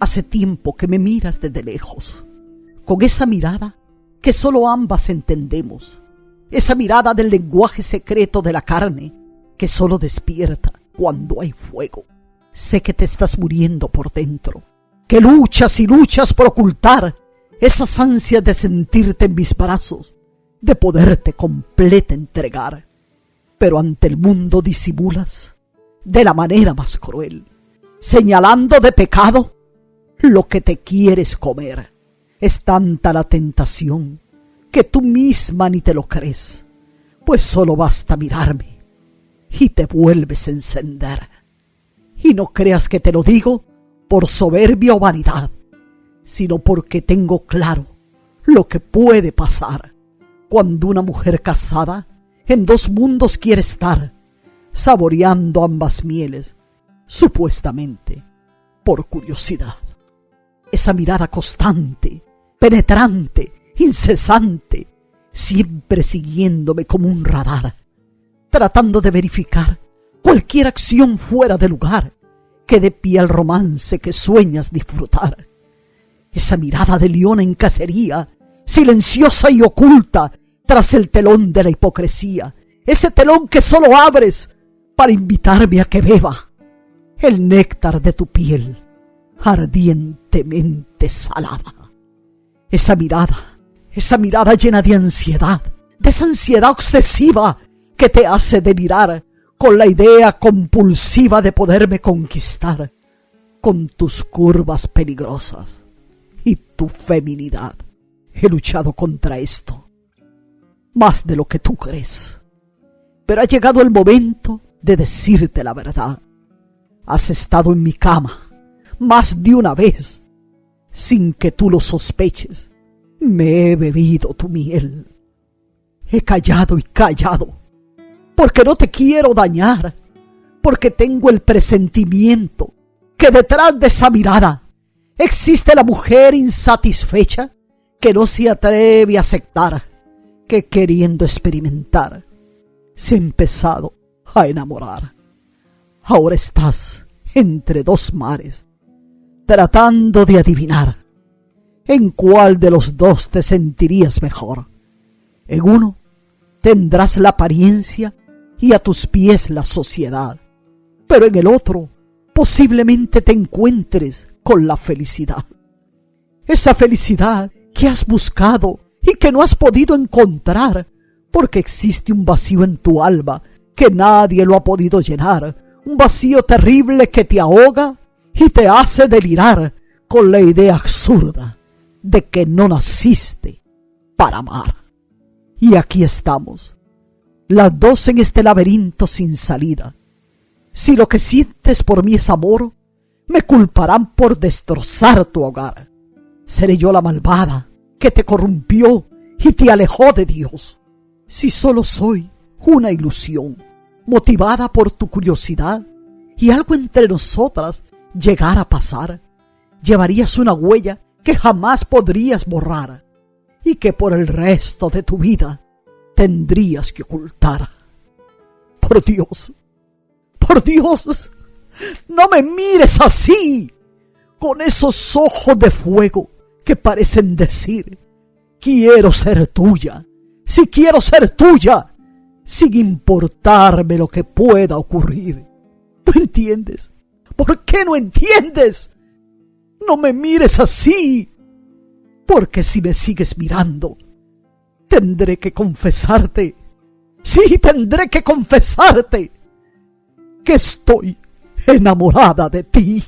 Hace tiempo que me miras desde lejos, con esa mirada que solo ambas entendemos, esa mirada del lenguaje secreto de la carne que solo despierta cuando hay fuego. Sé que te estás muriendo por dentro, que luchas y luchas por ocultar esas ansias de sentirte en mis brazos, de poderte completa entregar. Pero ante el mundo disimulas de la manera más cruel, señalando de pecado lo que te quieres comer. Es tanta la tentación que tú misma ni te lo crees, pues solo basta mirarme y te vuelves a encender. Y no creas que te lo digo por soberbia o vanidad, sino porque tengo claro lo que puede pasar cuando una mujer casada en dos mundos quiere estar, saboreando ambas mieles, supuestamente por curiosidad. Esa mirada constante, penetrante, incesante, siempre siguiéndome como un radar, tratando de verificar cualquier acción fuera de lugar que dé pie al romance que sueñas disfrutar. Esa mirada de león en cacería, silenciosa y oculta tras el telón de la hipocresía, ese telón que solo abres para invitarme a que beba el néctar de tu piel ardientemente salada. Esa mirada, esa mirada llena de ansiedad, de esa ansiedad obsesiva que te hace delirar con la idea compulsiva de poderme conquistar con tus curvas peligrosas y tu feminidad. He luchado contra esto, más de lo que tú crees. Pero ha llegado el momento de decirte la verdad. Has estado en mi cama más de una vez, sin que tú lo sospeches. Me he bebido tu miel. He callado y callado porque no te quiero dañar, porque tengo el presentimiento que detrás de esa mirada existe la mujer insatisfecha que no se atreve a aceptar, que queriendo experimentar se ha empezado a enamorar. Ahora estás entre dos mares, tratando de adivinar en cuál de los dos te sentirías mejor. En uno tendrás la apariencia y a tus pies la sociedad. Pero en el otro posiblemente te encuentres con la felicidad. Esa felicidad que has buscado y que no has podido encontrar porque existe un vacío en tu alma que nadie lo ha podido llenar, un vacío terrible que te ahoga y te hace delirar con la idea absurda de que no naciste para amar. Y aquí estamos, las dos en este laberinto sin salida. Si lo que sientes por mí es amor, me culparán por destrozar tu hogar. Seré yo la malvada que te corrompió y te alejó de Dios. Si solo soy una ilusión, motivada por tu curiosidad, y algo entre nosotras llegara a pasar, llevarías una huella que jamás podrías borrar y que por el resto de tu vida tendrías que ocultar. Por Dios, por Dios, no me mires así, con esos ojos de fuego que parecen decir, quiero ser tuya, si quiero ser tuya, sin importarme lo que pueda ocurrir. ¿No entiendes? ¿Por qué no entiendes? No me mires así, porque si me sigues mirando, tendré que confesarte, sí tendré que confesarte que estoy enamorada de ti.